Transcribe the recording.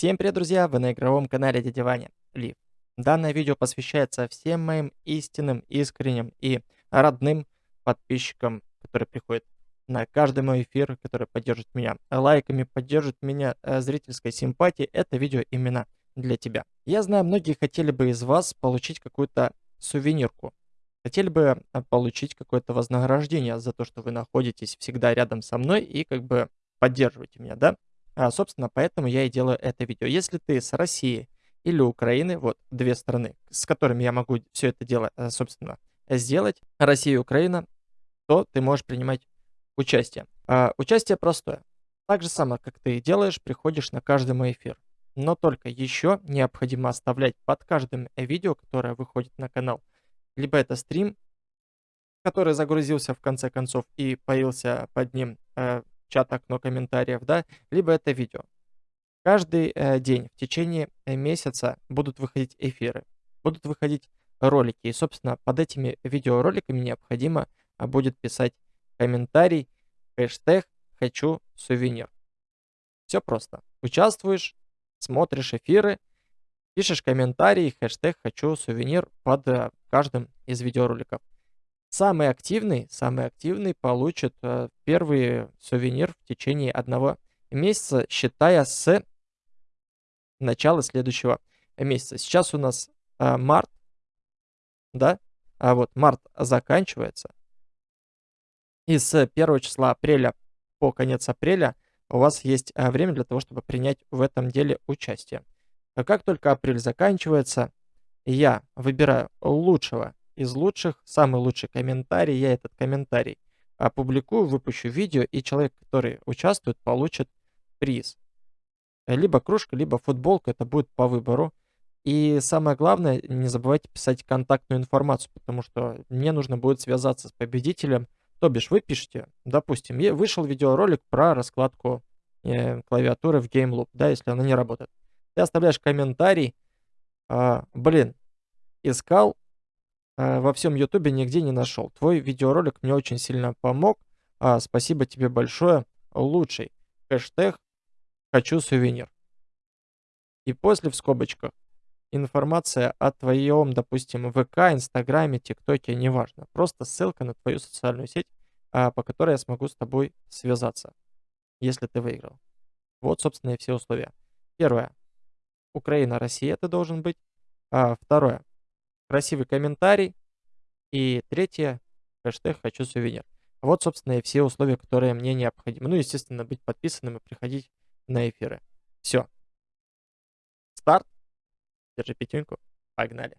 Всем привет, друзья! Вы на игровом канале Дядя Ваня, Лив. Данное видео посвящается всем моим истинным, искренним и родным подписчикам, которые приходят на каждый мой эфир, которые поддерживают меня лайками, поддерживают меня э, зрительской симпатией. Это видео именно для тебя. Я знаю, многие хотели бы из вас получить какую-то сувенирку. Хотели бы э, получить какое-то вознаграждение за то, что вы находитесь всегда рядом со мной и как бы поддерживаете меня, да? А, собственно, поэтому я и делаю это видео. Если ты с России или Украины, вот две страны, с которыми я могу все это дело, э, собственно, сделать, Россия и Украина, то ты можешь принимать участие. А, участие простое. Так же самое, как ты делаешь, приходишь на каждый мой эфир. Но только еще необходимо оставлять под каждым видео, которое выходит на канал, либо это стрим, который загрузился в конце концов и появился под ним э, чат, окно комментариев, да, либо это видео. Каждый э, день в течение э, месяца будут выходить эфиры, будут выходить ролики. И, собственно, под этими видеороликами необходимо а, будет писать комментарий, хэштег «Хочу сувенир». Все просто. Участвуешь, смотришь эфиры, пишешь комментарий, хэштег «Хочу сувенир» под э, каждым из видеороликов. Самый активный, самый активный получит э, первый сувенир в течение одного месяца, считая с начала следующего месяца. Сейчас у нас э, март, да? А вот март заканчивается. И с 1 числа апреля по конец апреля у вас есть э, время для того, чтобы принять в этом деле участие. А как только апрель заканчивается, я выбираю лучшего из лучших, самый лучший комментарий, я этот комментарий опубликую, выпущу видео, и человек, который участвует, получит приз. Либо кружка, либо футболка, это будет по выбору. И самое главное, не забывайте писать контактную информацию, потому что мне нужно будет связаться с победителем. То бишь, вы пишете, допустим, вышел видеоролик про раскладку э, клавиатуры в GameLoop, да, если она не работает. Ты оставляешь комментарий, э, блин, искал, во всем Ютубе нигде не нашел. Твой видеоролик мне очень сильно помог. А, спасибо тебе большое. Лучший. Хэштег «Хочу сувенир». И после в скобочках информация о твоем, допустим, ВК, Инстаграме, ТикТоке, неважно. Просто ссылка на твою социальную сеть, а, по которой я смогу с тобой связаться, если ты выиграл. Вот, собственно, и все условия. Первое. Украина, Россия ты должен быть. А, второе красивый комментарий. И третье, хэштег «Хочу сувенир». Вот, собственно, и все условия, которые мне необходимы. Ну, естественно, быть подписанным и приходить на эфиры. Все. Старт. Держи пятюньку. Погнали.